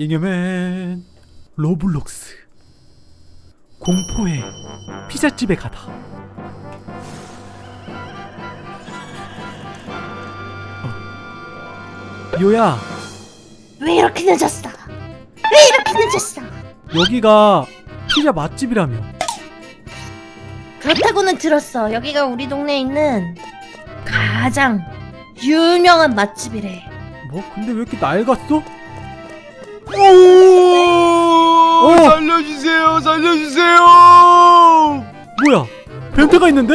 잉여맨 로블록스 공포의 피자집에 가다 어. 미호야 왜 이렇게 늦었어? 왜 이렇게 늦었어? 여기가 피자 맛집이라며 그렇다고는 들었어. 여기가 우리 동네에 있는 가장 유명한 맛집이래. 뭐 근데 왜 이렇게 낡았어? 오! 어. 살려주세요, 살려주세요! 뭐야 vent가 있는데?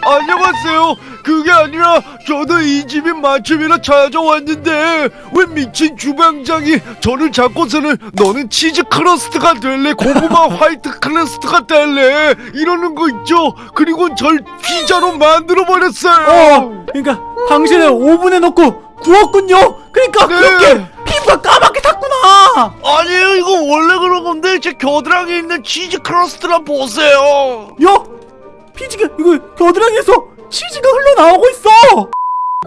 안녕하세요. 그게 아니라 저도 이 집이 맛집이라 찾아왔는데 왜 미친 주방장이 저를 잡고서는 너는 치즈 crust가 될래 고구마 화이트 crust가 될래 이러는 거 있죠. 그리고 절 피자로 만들어 버렸어요. 어 그러니까 당신은 오븐에 넣고 구웠군요 그러니까 네. 그렇게 피부가 까맣게 탔구나 아니에요, 이거 원래 그런 건데 제 겨드랑이에 있는 치즈 크러스트라 보세요. 야! 피지가 이거 겨드랑이에서 치즈가 흘러나오고 있어!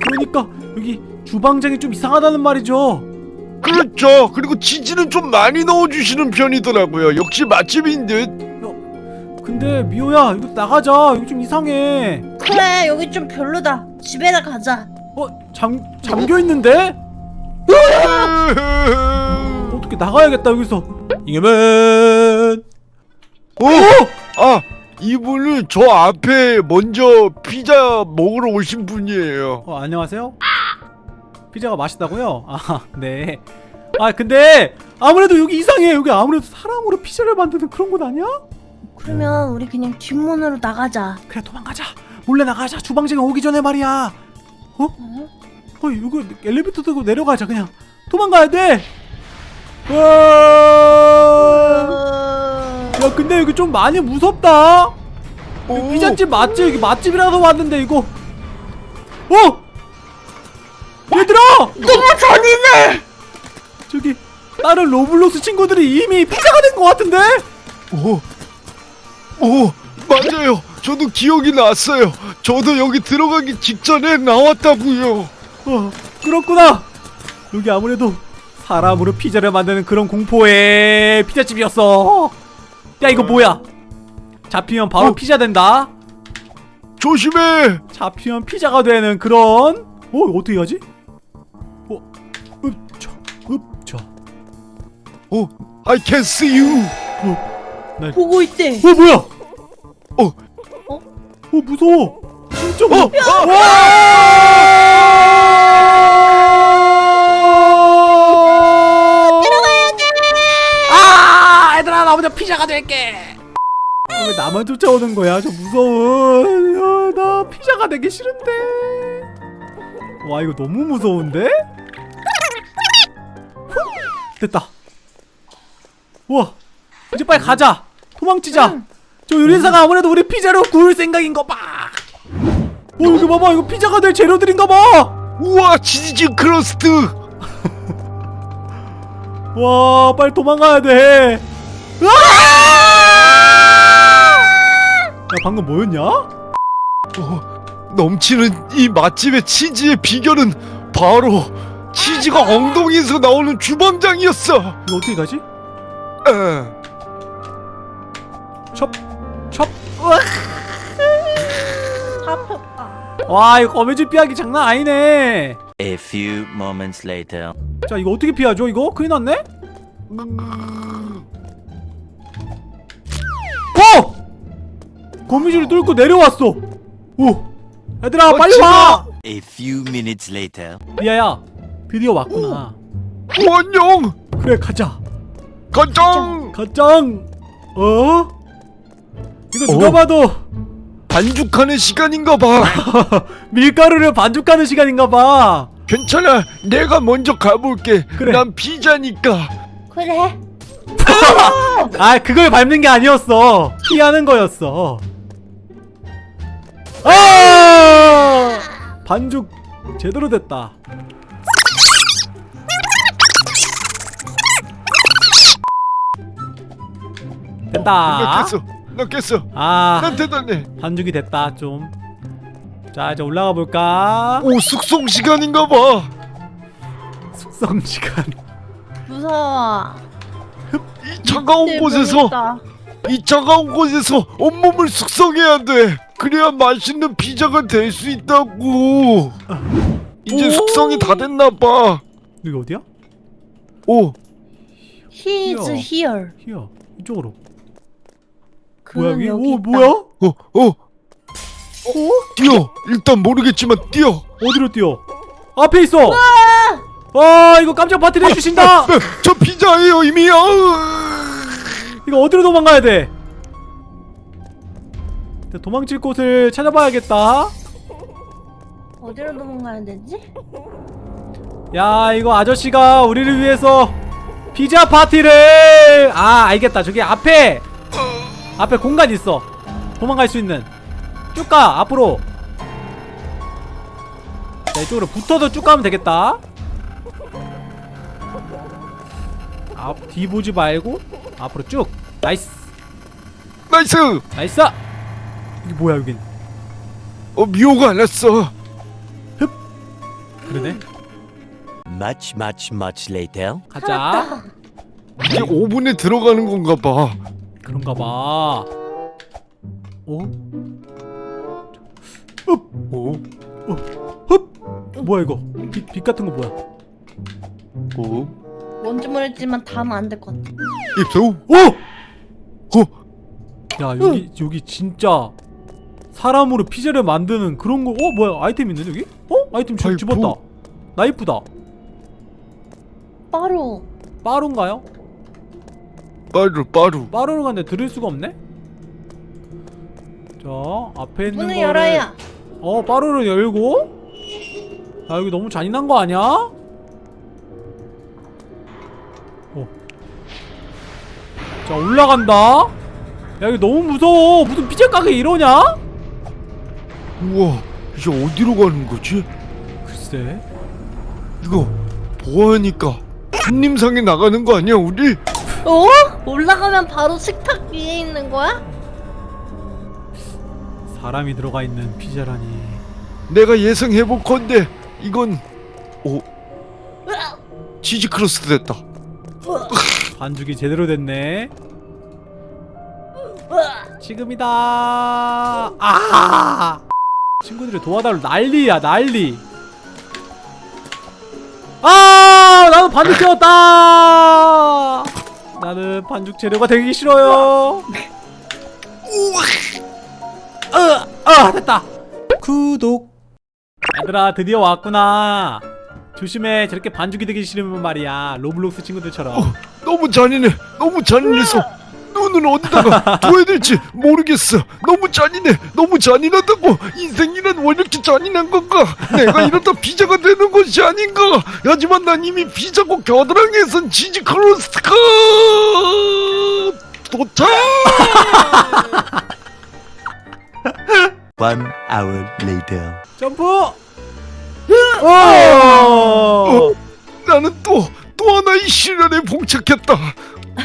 그러니까 여기 주방장이 좀 이상하다는 말이죠 그렇죠. 그리고 치즈는 좀 많이 넣어주시는 편이더라고요. 역시 맛집인 듯. 근데 미호야 이거 나가자 이거 좀 이상해 그래 여기 좀 별로다. 집에나 가자. 어? 잠, 잠겨있는데? 어떻게 나가야겠다 여기서 잉여맨 어? 아, 이분은 저 앞에 먼저 피자 먹으러 오신 분이에요. 어 안녕하세요 피자가 맛있다고요? 아네 아 근데 아무래도 여기 이상해 여기 아무래도 사람으로 피자를 만드는 그런 곳 아니야? 그러면 우리 그냥 뒷문으로 나가자. 그래 도망가자 몰래 나가자 주방장이 오기 전에 말이야 어? 어? 어 이거 엘리베이터 타고 내려가자 그냥 도망가야 돼 와... 야 근데 여기 좀 많이 무섭다. 피자집 맞지? 여기 맛집이라서 왔는데 이거 어! 얘들아! 너무 잔인해. 저기 다른 로블록스 친구들이 이미 피자가 된 것 같은데? 오, 오, 맞아요. 저도 기억이 났어요. 저도 여기 들어가기 직전에 나왔다고요. 어 그렇구나 여기 아무래도 사람으로 피자를 만드는 그런 공포의 피자집이었어 야 이거 뭐야 잡히면 바로 어. 피자 된다 조심해. 잡히면 피자가 되는 그런 어 어떻게 하지? 어 읍차 읍차 오, I can see you. 보고 있대. 어 뭐야 어, 어? 어 무서워. 진짜 어, 무서워. 들어가야 돼. 아 얘들아 나 먼저 피자가 될게. 아, 왜 나만 쫓아오는 거야? 저 무서운 야, 나 피자가 되기 싫은데. 와 이거 너무 무서운데? 후, 됐다. 우와 이제 빨리 가자. 도망치자 저 요리사가 아무래도 우리 피자로 구울 생각인 거 봐 어 이거 봐봐 이거 피자가 될 재료들인가 봐 우와, 치즈 crust. 와 빨리 도망가야 돼 으아! 야 방금 뭐였냐? 어, 넘치는 이 맛집의 치즈의 비결은 바로 치즈가 엉덩이에서 나오는 주방장이었어. 이거 어떻게 가지? 에. 첩! 첩! 잡혔다. 와 이거 거미줄 피하기 장난 아니네 A few moments later. 자 이거 어떻게 피하죠 이거? 큰일 났네? 어! 거미줄을 뚫고 내려왔어 오! 얘들아 빨리 와! A few minutes later. 리아야 드디어 왔구나 오, 안녕. 그래 가자 가장 가짱 어? 이거 누가 어. 봐도 반죽하는 시간인가 봐. 밀가루를 반죽하는 시간인가봐 괜찮아. 내가 먼저 가볼게. 그래. 난 피자니까. 그래. 아 그걸 밟는 게 아니었어 피하는 거였어 아 반죽 제대로 됐다 나 된다 깼어. 나 깼어. 아난 대단해. 반죽이 됐다 좀자 이제 올라가 볼까 오, 숙성 시간인가 봐. 숙성 시간 무서워. 이 차가운 네, 곳에서 모르겠다. 이 차가운 곳에서 온몸을 숙성해야 돼. 그래야 맛있는 피자가 될 수 있다고. 이제 오. 숙성이 다 됐나 봐. 여기 어디야? 오, He is 귀여워. here. 히야 이쪽으로 뭐야 여기? 여기 오 있다. 뭐야? 어, 어. 뛰어. 일단 모르겠지만 뛰어. 어디로 뛰어? 앞에 있어! 아 이거 깜짝 파티를 해주신다! 저 피자예요 이미. 아우. 이거 어디로 도망가야 돼? 도망칠 곳을 찾아봐야겠다 어디로 도망가야 되지? 야 이거 아저씨가 우리를 위해서 피자 파티를 아 알겠다 저기 앞에 앞에 공간 있어. 도망갈 수 있는. 쭉 가 앞으로. 자 이쪽으로 붙어서 쭉 가면 되겠다. 앞 뒤 보지 말고 앞으로 쭉. Nice. Nice. Nice! 이게 뭐야 여긴? 어 미호가 안 왔어. 그러네. Much, much, much later. 가자. 이제 5분에 들어가는 건가 봐. 그런가 봐 어? 오, 흡! 뭐야 이거 빛, 빛 같은 거 뭐야 오, 뭔지 모르겠지만 다음 안될 것 같아. 입수. 오! 어, 야 여기 여기 진짜 사람으로 피자를 만드는 그런 거 어? 뭐야 아이템 있는데 여기? 어? 아이템 집, 아이고. 집었다 나이프다 빠루. 빠루인가요? 빠루 빠루. 빠루를 갔는데 들을 수가 없네? 자 앞에 있는 문을 거를 열어야. 어 빠루를 열고 야 여기 너무 잔인한 거 아니야? 어. 자 올라간다 야 여기 너무 무서워 무슨 피자 가게 이러냐? 우와, 이제 어디로 가는 거지? 글쎄 이거 보아하니까 손님상에 나가는 거 아니야 우리? 어? 올라가면 바로 식탁 위에 있는 거야? 사람이 들어가 있는 피자라니. 내가 예상해볼 건데 이건 오 치즈 crust 됐다. 반죽이 제대로 됐네. 지금이다. 아! 친구들이 도와달라 난리야 난리. 아! 나는 반죽 채웠다 나는 반죽 재료가 되기 싫어요. 으, 아 됐다. 구독. 얘들아 드디어 왔구나. 조심해. 저렇게 반죽이 되기 싫으면 말이야. 로블록스 친구들처럼. 어, 너무 잔인해. 너무 잔인해서 눈은 어디다가 둬야 될지 모르겠어. 너무 잔인해. 너무 잔인하다고. 인생이란 왜 이렇게 잔인한 건가? 내가 이러다 피자가 되는 것이 아닌가? 하지만 난 이미 피자고 겨드랑이에선 치즈 crust가 도착. One hour later. 점프! 오! 어, 나는 또, 또 하나의 시련에 봉착했다.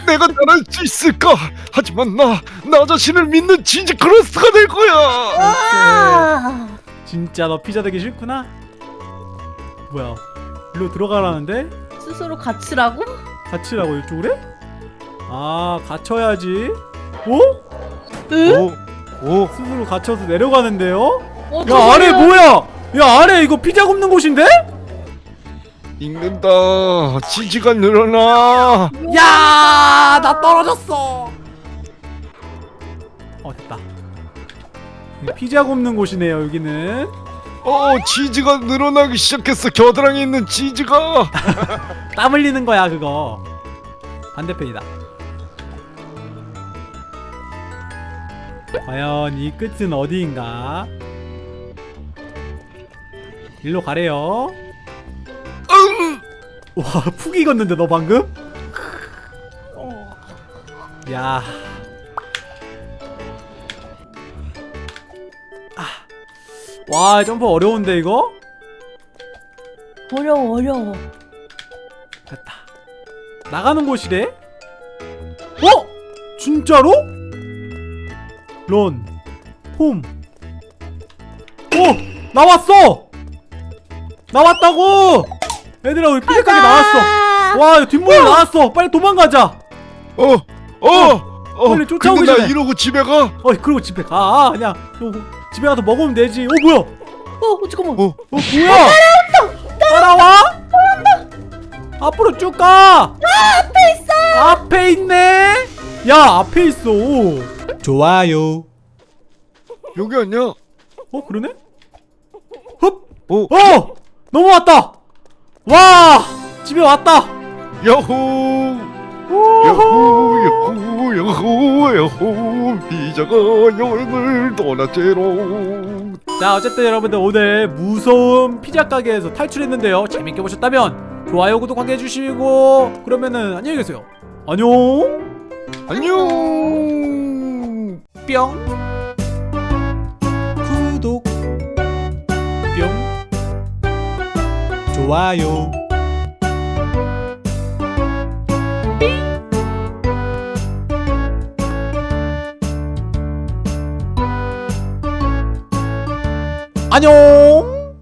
내가 잘할 수 있을까? 하지만 나, 나 자신을 믿는 치즈 crust가 될 거야. 아. 진짜 너 피자 되기 싫구나? 뭐야? 일로 들어가라는데? 스스로 갇히라고? 갇히라고 이쪽으로? 아 갇혀야지 오? 오, 오, 스스로 갇혀서 내려가는데요? 어, 야 아래 뭐야? 야 아래 이거 피자 굽는 곳인데? 익는다. 치즈가 늘어나. 야, 나 떨어졌어. 어 됐다. 여기 피자 굽는 곳이네요 여기는. 어, 치즈가 늘어나기 시작했어. 겨드랑이 있는 치즈가. 땀 흘리는 거야 그거. 반대편이다. 과연 이 끝은 어디인가? 일로 가래요. 응. 와, 푹 익었는데 너 방금? 야. 아. 와, 점프 어려운데 이거? 어려워 어려워. 됐다. 나가는 곳이래? 어? 진짜로? 런. 홈. 오! 나왔어! 나왔다고! 얘들아 우리 피자 가게 나왔어. 와 뒷문으로 나왔어. 빨리 도망가자. 어, 어, 어. 빨리 쫓아오기 근데 나 전에. 이러고 집에 가. 어 그리고 집에 가. 그냥 어, 집에 가서 먹으면 되지. 어 뭐야? 어 잠깐만. 어, 어 뭐야? 따라와? 앞으로 쭉가! 앞에 있어! 앞에 있네? 야 앞에 있어. 좋아요. 여기 아니야? 어 그러네? 흡! 어, 어! 넘어왔다! 와! 집에 왔다! 야호, 야호, 야호, 야호. 피자가 여행을 떠났제로. 자 어쨌든 여러분들 오늘 무서운 피자 가게에서 탈출했는데요 재밌게 보셨다면 좋아요 구독 하게 해주시고 그러면은 안녕히 계세요 안녕 안녕. 뿅 좋아요. 안녕